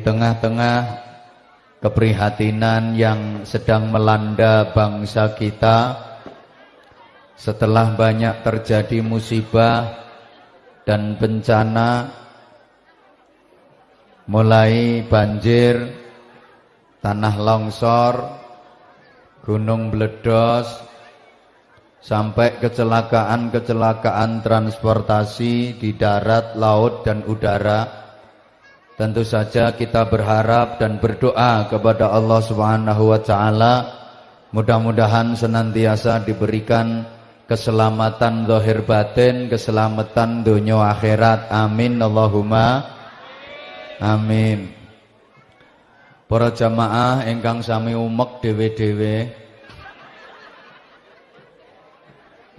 tengah-tengah keprihatinan yang sedang melanda bangsa kita. Setelah banyak terjadi musibah dan bencana mulai banjir, tanah longsor, gunung meledos sampai kecelakaan-kecelakaan transportasi di darat, laut dan udara Tentu saja kita berharap dan berdoa kepada Allah Subhanahu wa taala mudah-mudahan senantiasa diberikan keselamatan zahir batin, keselamatan dunia akhirat. Amin Allahumma amin. Para jamaah ingkang sami umek dhewe-dhewe.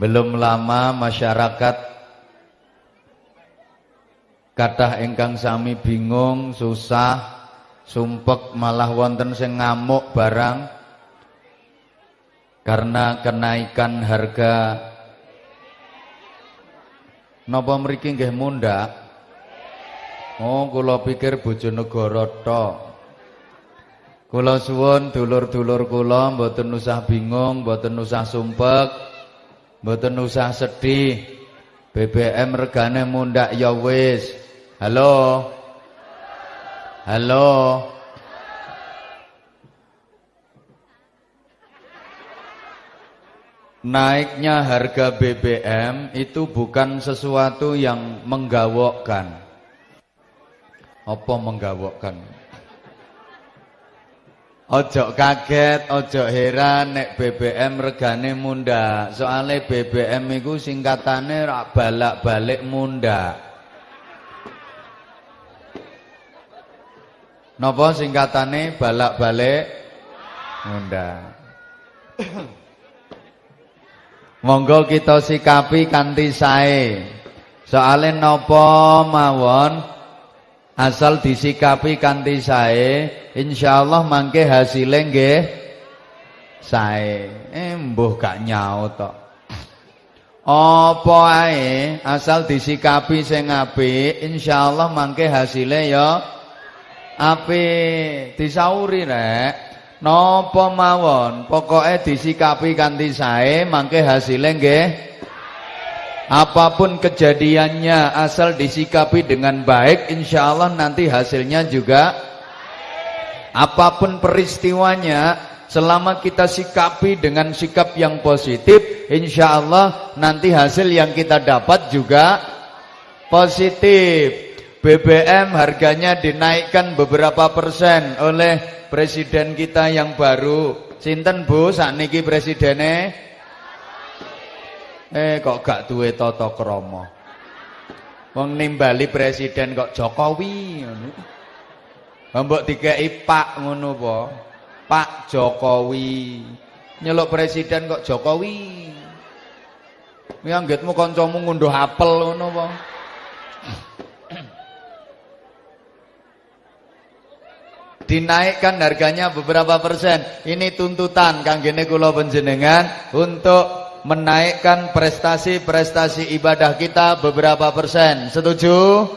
Belum lama masyarakat Kadah ingkang sami bingung, susah, sumpek malah wonten sing ngamuk barang karena kenaikan harga Napa mriki nggih munda? Oh, kula pikir Bojonegoro tok. Kula suwun dulur-dulur kula mboten usah bingung, mboten usah sumpek, mboten usah sedih. BBM regane mundak ya wis. Halo. Halo. Naiknya harga BBM itu bukan sesuatu yang menggawokkan. Apa menggawokkan? Ojo kaget, ojo heran nek BBM regane munda. Soale BBM iku singkatane rak balak-balik munda. Napa singkatane balak-balik ngundang. Monggo kita sikapi kanthi sae. Soale napa mawon asal disikapi kanthi sae, insyaallah mangke hasile nggih sae. Eh mbuh gak nyaut tok. Apa ae asal disikapi sing apik, insyaallah mangke hasile ya api disauri rek? Napa mawon? Pokoke disikapi kanthi sae mangke hasilnya nggih? Apa pun kejadiannya asal disikapi dengan baik insyaallah nanti hasilnya juga apa pun peristiwanya selama kita sikapi dengan sikap yang positif insyaallah nanti hasil yang kita dapat juga positif BBM harganya dinaikkan beberapa persen oleh presiden kita yang baru. Sinten Bu sakniki presidene? Eh kok gak duwe tata krama. Wong nimbali presiden kok Jokowi ngono. Mbok dikeki Pak ngono apa? Pak Jokowi. Nyeluk presiden kok Jokowi. Mianggitmu kancamu ngunduh apel ngono apa? Dinaikkan harganya beberapa persen. Ini tuntutan kanggene kula panjenengan untuk menaikkan prestasi-prestasi ibadah kita beberapa persen. Setuju?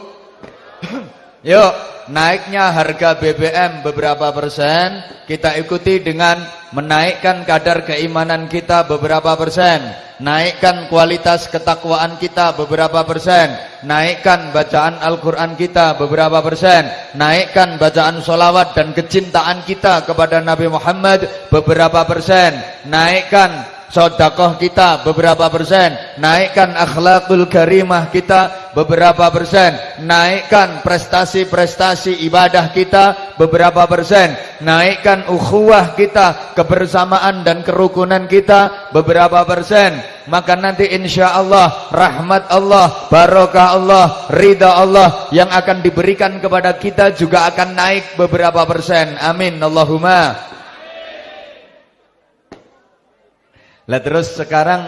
Yuk, naiknya harga BBM beberapa persen, kita ikuti dengan menaikkan kadar keimanan kita beberapa persen, naikkan kualitas ketakwaan kita beberapa persen, naikkan bacaan Al-Quran kita beberapa persen, naikkan bacaan solawat dan kecintaan kita kepada Nabi Muhammad beberapa persen, naikkan sodakoh kita beberapa persen. Naikkan akhlakul karimah kita beberapa persen. Naikkan prestasi-prestasi ibadah kita beberapa persen. Naikkan ukhuwah kita kebersamaan dan kerukunan kita beberapa persen. Maka nanti insya Allah rahmat Allah barokah Allah ridha Allah yang akan diberikan kepada kita juga akan naik beberapa persen. Amin. Allahumma Lah terus sekarang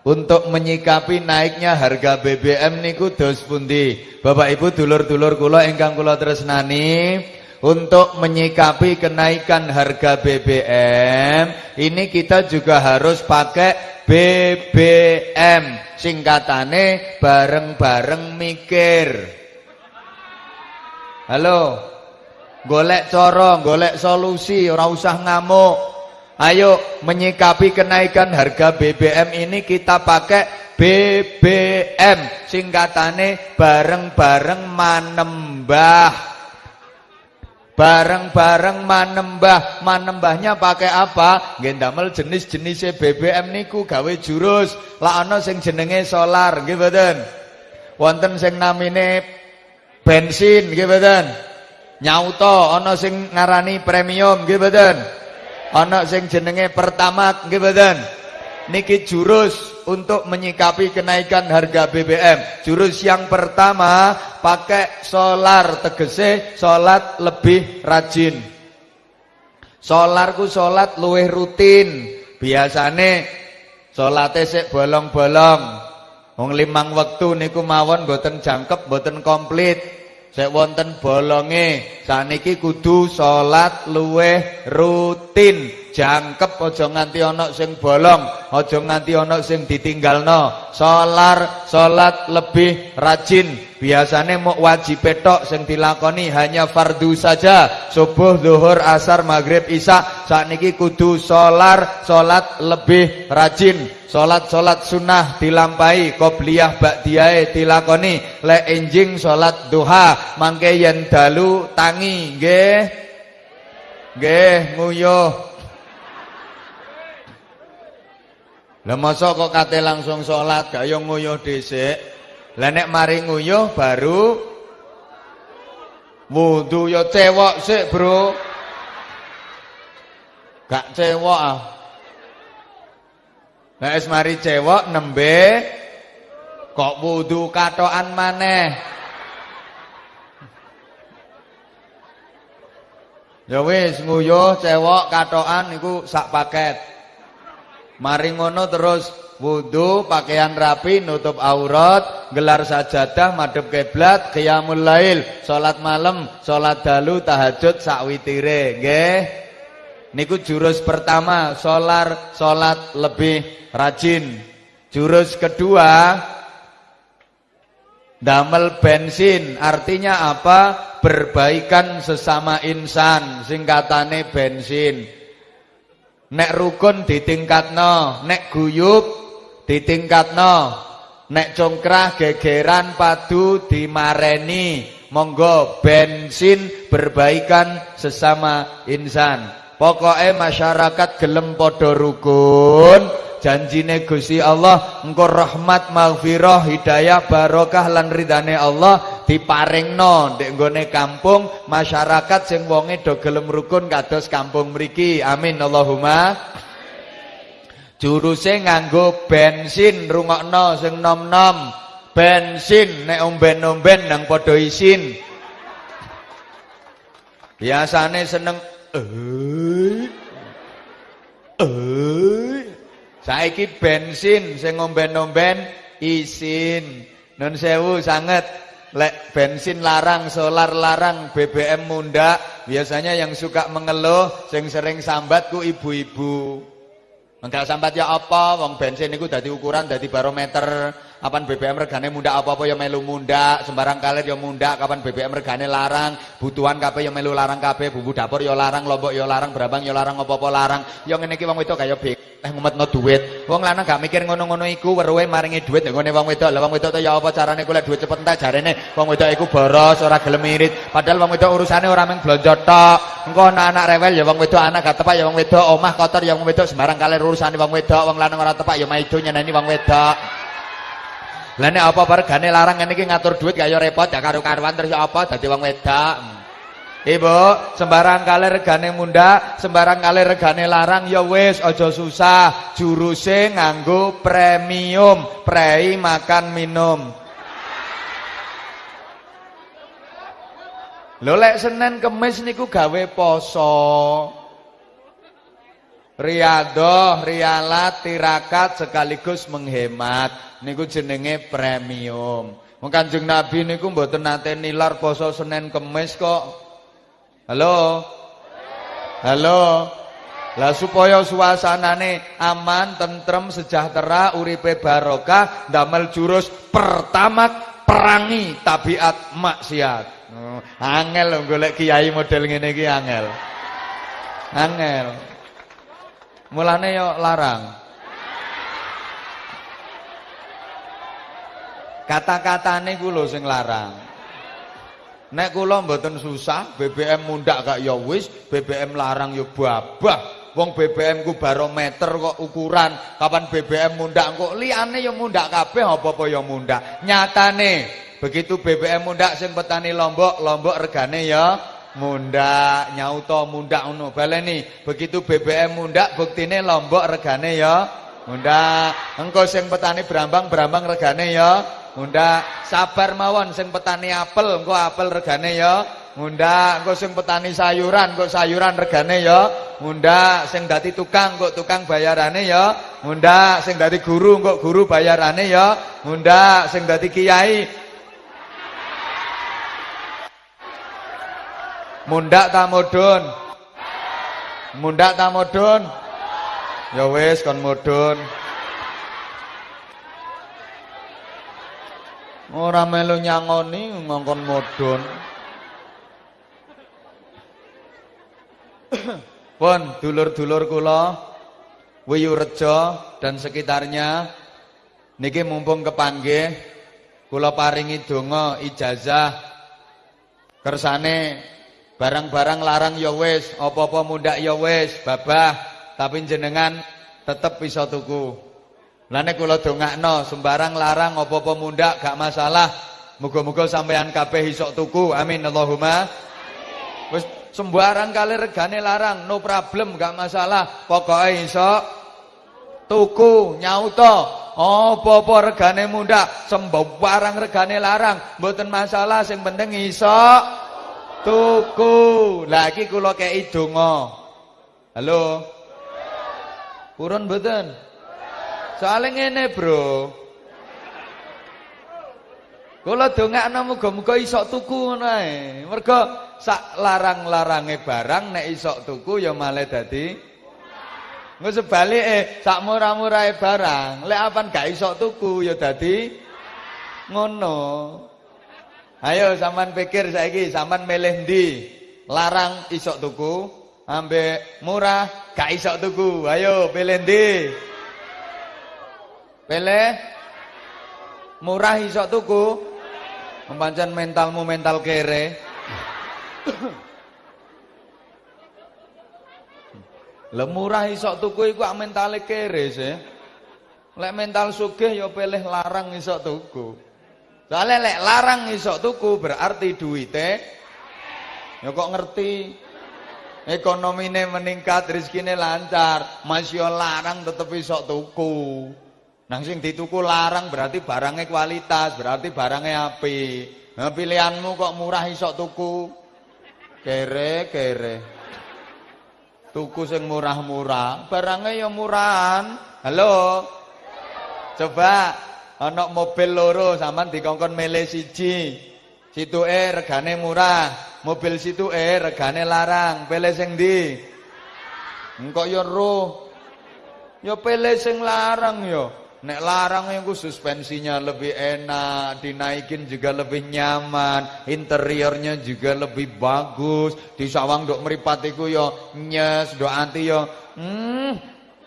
untuk menyikapi naiknya harga BBM niku dos pundi? Bapak Ibu dulur-dulur kula ingkang kula tresnani, untuk menyikapi kenaikan harga BBM ini kita juga harus pakai BBM singkatane bareng-bareng mikir halo golek cara, golek solusi, ora usah ngamuk. Ayo menyikapi kenaikan harga BBM ini kita pakai BBM singkatane bareng-bareng manembah. Bareng-bareng manembah. Manembahnya pakai apa? Nggih jenis-jenis BBM niku gawe jurus. Lah ana sing jenenge solar, nggih mboten? Wonten sing namine bensin, nggih? Nyauto ana sing ngarani premium, nggih? Ana sing jenenge pertamax, nggih mboten? Niki jurus untuk menyikapi kenaikan harga BBM. Jurus yang pertama pakai solar tegese salat lebih rajin. Solarku salat luwih rutin. Biasane salate sik bolong-bolong. Wong limang wektu niku mawon boten jangkep, boten komplit. Sek wonten bolonge, saniki kudu salat luwih rutin jangkep aja nganti ana sing bolong, aja nganti ana sing ditinggalno. Solar salat lebih rajin. Biasane mau wajib petok sing dilakoni hanya fardu saja. Subuh, zuhur, asar, maghrib, isya. Sakniki kudu solar salat lebih rajin. Salat-salat sunnah dilampai, qobliyah ba'diyah dilakoni. Le enjing salat duha, mangke yen dalu tangi nggih. Nggih, nguyuh Lah masa kok kate langsung salat gak yo nguyuh dhisik. Lah nek mari nguyuh baru wudu yo cewek sik, Bro. Gak cewek ah. Nek wis mari cewek nembe kok wudu katokan maneh. Ya wis nguyuh cewek katokan niku sak paket. Mari ngono terus wudu, pakaian rapi, nutup aurat, gelar sajadah, madhep kiblat, qiyamul lail, salat malam, salat dalu, tahajud sakwitire, nggih. Niku jurus pertama, solar salat lebih rajin. Jurus kedua, damel bensin. Artinya apa? Berbaikan sesama insan, singkatane bensin. Nek rukun ditingkatno, nek guyub ditingkatno, nek congkrah gegeran padu dimareni. Monggo bensin berbaikan sesama insan. Pokoknya masyarakat gelem podo rukun janjine Gusti Allah engko rahmat maghfirah hidayah barokah lan ridane Allah diparingno ndek nggone kampung masyarakat sing wonge do gelem rukun kados kampung mriki. Amin. Allahumma. Juruse nganggo bensin rungokno sing nom-nom. Bensin nek omben-omben nang padha isin. Biasane seneng eh eh Saiki bensin sing ngomben-omben isin. Nun sewu sangat lek bensin larang, solar larang, BBM munda. Biasanya yang suka mengeluh, sing sering sambat ku ibu-ibu. Enggak sambat ya apa, wong bensin niku dadi ukuran, dadi barometer. Kapan BBM regane munda apa-apa ya melu munda, sembarang kalir ya munda, kapan BBM regane larang, butuhan kabeh ya melu larang kabeh, bumbu dapur ya larang, lombok ya larang, berabang ya larang, apa-apa larang. Ya ngene iki wong wedok kaya bek eh ngumetno duit. Wong lanang gak mikir ngono-ngono iku, weruhe maringi duit ngene wong wedok. Lah wong to ya apa carane golek duit cepet entek jarene wong wedok iku boros, ora gelem irit. Padahal wong wedok urusane ora mung blonjo tok. Engko anak-anak rewel ya wong wedok, anak gak tepak ya wong wedok, omah kotor ya wong wedok, sembarang kalir urusane wong wedok, wong lanang ora tepak ya maido nyeneni wong wedok. Lah nek apa regane larang ngene iki ngatur duit kaya repot ya karo-karuan terus ya apa dadi wong wedok. Ibu, sembarang kali regane munda, sembarang kali regane larang ya wis aja susah. Juruse nganggo premium, prei makan minum. Lho lek Senin Kemis niku gawe poso. Riadoh, rialat, tirakat sekaligus menghemat niku jenenge premium. Wong Kanjeng Nabi niku mboten nate nilar poso Senin Kemis kok. Halo? Halo? Lah supaya suasanane aman, tentrem, sejahtera, uripe barokah, damel jurus pertama perangi tabiat maksiat. Oh, angel lho golek kiai model ngene iki angel. Angel. Mulane yo larang. Kata-katane ku lho sing larang. Nek kula mboten susah, BBM mundak gak ya wis, BBM larang ya babah. Wong BBM ku barometer kok ukuran, kapan BBM mundak kok liyane ya mundak kabeh apa-apa ya mundak. Nyatane begitu BBM mundak sing petani Lombok, Lombok regane ya mundak, nyauto mundak ngono. Baleni, begitu BBM mundak buktine Lombok regane ya mundak. Engko sing petani Brambang, Brambang regane ya Munda sabar mawon sing petani apel engko apel regane ya. Munda engko sing petani sayuran engko sayuran regane ya. Munda sing dadi tukang engko tukang bayarane ya. Munda sing dadi guru engko guru bayarane ya. Munda sing dadi kiai Mundak ta mudun? Mundak ta mudun? Ya wis kon mudun. Ora melu nyangoni ngongkon modon. Pun dulur-dulur kula Wiyurejo dan sekitarnya niki mumpung kepanggih kula paringi donga ijazah kersane barang-barang larang ya wis, apa-apa mundak ya wis, babah, tapi jenengan tetep bisa tuku. Lah nek kula dongakno sembarang larang apa-apa mundak gak masalah. Muga-muga sampean kabeh iso tuku. Amin Allahumma. Wis sembarang kali regane larang, no problem gak masalah. Pokoke iso tuku nyauto. Apa-apa regane mundak, sembarang regane larang, mboten masalah sing penting iso tuku. Lah iki kula kei donga. Halo. Purun mboten? Soale ngene, Bro. Kula dongakno muga-muga iso tuku ae. Mergo sak larang-larange barang nek iso tuku ya malah dadi Engko sebalike sak murah-murahe barang, lek apan gak iso tuku ya dadi ngono. Ayo sampean pikir saiki, sampean milih ndi? Larang iso tuku, ambek murah gak iso tuku. Ayo pilih ndi? Pele murah iso tuku. Pancen mentalmu mental kere. Lah murah iso tuku iku mentale kere sih. Lek mental sugih ya pilih larang iso tuku. Soale lek larang iso tuku berarti duite ya kok ngerti ekonomine meningkat, rezekine lancar, masih larang tetep iso tuku. Nang sing dituku larang berarti barangnya kualitas, berarti barangnya api. Nah, pilihanmu kok murah isok tuku. Kere, kere. Tuku sing murah-murah, barangnya ya murahan. Halo. Coba ana mobil loro sampean dikongkon milih siji. e regane murah, mobil situ e regane larang. Pilih sing ndi? Engkok ya roh. Ya pilih sing larang ya. Nek larang yang suspensinya lebih enak, dinaikin juga lebih nyaman, interiornya juga lebih bagus. Di sawang dok meripatiku yo nyes, dok anti yo, hmm,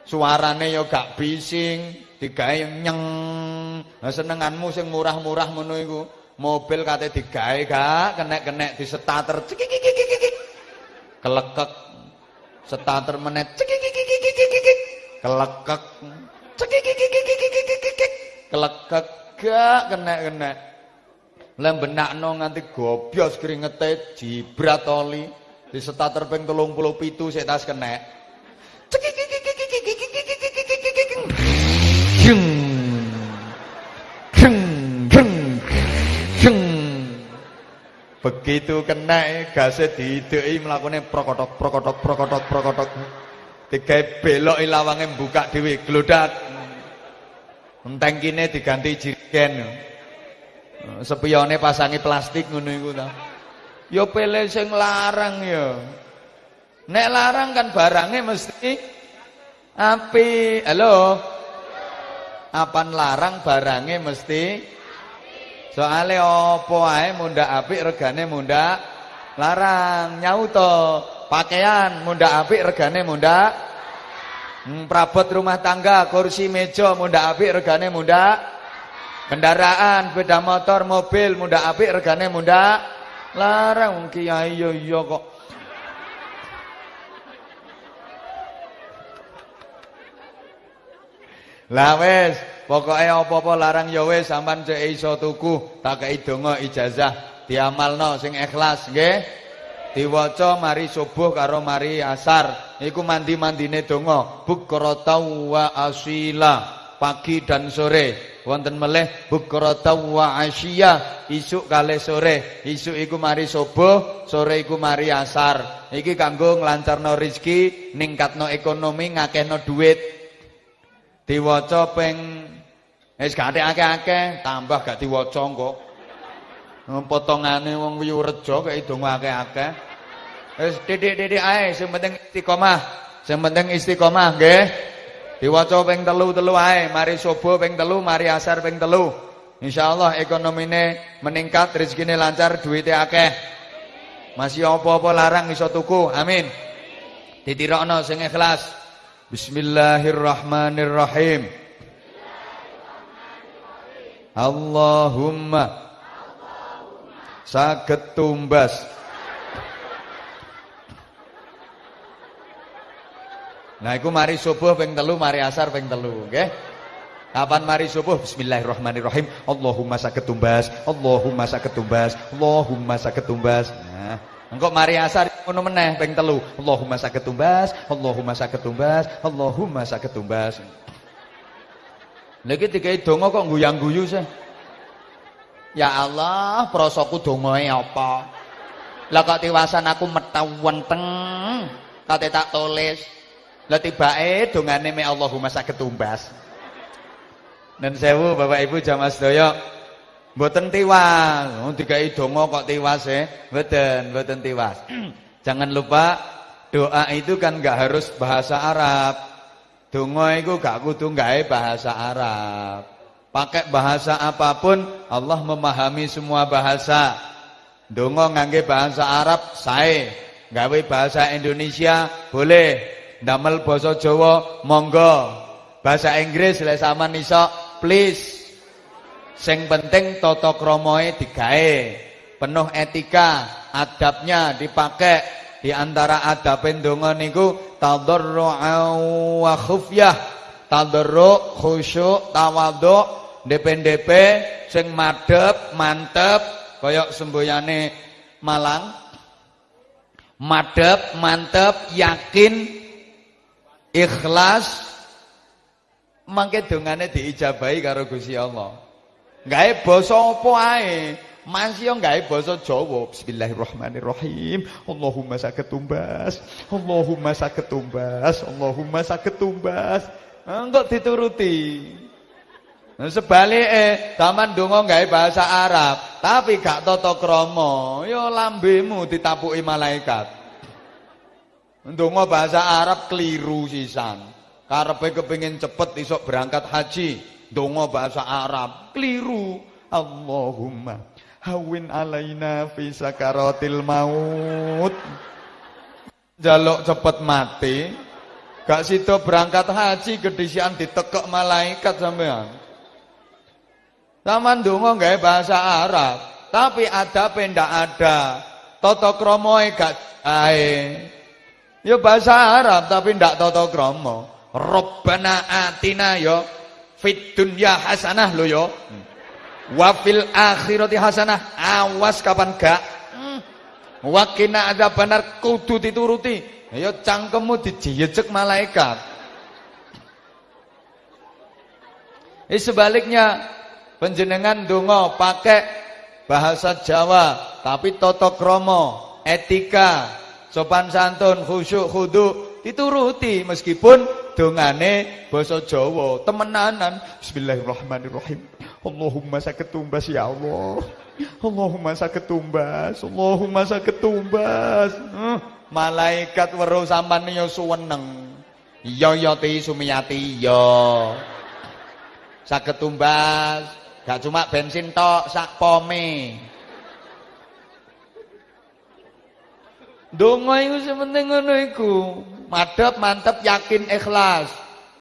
suarane yo gak bising, digawe nyeng. Senenganmu sing murah-murah ngono iku. Mobil kate digawe gak kenek-kenek di starter. Kelekek. Starter menet. Kelekek kelekek gak kena-kena lem benakno nganti gobyos keringete jibrat oli di starter ping 37 sik tas kena begitu kena gasnya diidei melakukannya prokotok prokotok prokotok prokotok tiga belok ilawangnya buka dewi gelodak kini diganti jirigen. Sepiyone pasangi plastik ngono ta. Ya pilih sing larang ya. Nek larang kan barangnya mesti api. Halo. Apan larang barangnya mesti Soale apa ae mundak apik regane mundak larang. Nyauto, pakaian mundak apik regane mundak hmm, prabot rumah tangga, kursi meja mundak apik regane mundak kendaraan, sepeda motor, mobil mundak apik regane mundak larang. Kiai yo yo kok Lah wis, pokoke apa-apa larang ya wis sampean cek iso tuku, tak kei donga ijazah diamalno sing ikhlas nggih. Diwaca mari subuh karo mari asar. Iku mandi-mandine donga, bukrata wa asila, pagi dan sore. Wonten meleh bukrata wa asyiya, isuk kali sore. Isuk iku mari subuh, sore iku mari asar. Iki kanggo nglancarno rezeki, ningkatno ekonomi, ngakehno duit diwaca ping wis gak akeh-akeh tambah gak diwaca kok potongane wong Wiyurejo kaya donga akeh-akeh. Wis titik-titik ae sing penting istiqomah. Sing penting istiqomah nggih. Diwaca ping telu-telu ae mari subuh ping telu mari asar ping telu. Insyaallah ekonomine meningkat rezekine lancar duwite akeh. Masih apa-apa larang iso tuku amin. Ditirokno sing ikhlas Bismillahirrahmanirrahim. Allahumma. Saged tumbas. Nah iku mari subuh ping telu mari asar ping telu Kapan mari subuh? Bismillahirrahmanirrahim. Allahumma saged tumbas Allahumma saged tumbas Allahumma saged tumbas. Nah Engkau mari asar ngono meneh ping telu. Allahumma saged tumbas, Allahumma saged tumbas, Allahumma saged tumbas. Iki dikai donga kok guyang-guyu sih. Ya Allah, prosoku dongae apa? Lah kok tiwasan aku metau wenteng. Kate tak tulis. Lah tibake dongane me Allahumma saged tumbas. Dan sewu Bapak Ibu jamaah sedaya Mboten tiwas. Wong dikai donga kok tiwas e. Mboten, mboten tiwas. Jangan lupa doa itu kan enggak harus bahasa Arab. Donga itu gak kudu gawe bahasa Arab. Pakai bahasa apa pun Allah memahami semua bahasa. Donga ngangge bahasa Arab sae. Gawe bahasa Indonesia boleh. Damel basa Jawa monggo. Bahasa Inggris lek sampean iso please Sing penting tata kramae digawe. Penuh etika, adabnya dipakai. Di antara adab ndonga niku tadarru'an wa khufyah. Tadarru' khusyuk, tawadhu, DP-DP sing madhep, mantep kaya semboyane Malang. Madhep, mantep, yakin, ikhlas mangke dongane diijabahi karo Gusti Allah. Gawe basa apa ae. Masih yang gawe basa Jawa. Bismillahirrahmanirrahim. Allahumma saged. Allahumma saged. Allahumma saged tumbas. Engko dituruti. Nah, sebalike taman donga gawe bahasa Arab, tapi gak tata krama, ya lambemu ditapuki malaikat. Ndonga bahasa Arab keliru sisan. Karepe kepengin cepet isok berangkat haji, donga bahasa Arab. Keliru. Allahumma hawin alaina fi sakaratil maut. Jaluk cepet mati. Gak situ berangkat haji kedisian ditekek malaikat sampean. Taman donga gawe bahasa Arab tapi ada pendak ada. Toto kromoe gak ae. Ya bahasa Arab tapi ndak toto kromo. Robbana atina yo fit dunya hasanah lo yo wa fil akhirati hasanah. Awas kapan gak. Hmm. wakina ada benar kudu dituruti. Ayo cangkemmu dijejek malaikat. Ini sebaliknya penjenengan dongo pakai bahasa Jawa tapi toto kromo etika sopan santun khusyuk khudu dituruti meskipun dongane basa Jawa temenanan. Bismillahirrahmanirrahim. Allahumma sakit tumbas ya Allah. Allahumma sakit tumbas Allahumma sakit tumbas. Hmm, malaikat weruh sampean yo suweneng. Iya ya ti sumiyati iya. Saged tumbas. Gak cuma bensin tok, sak pome. Donga iku sementing ngono iku. Madhep, mantep, yakin, ikhlas.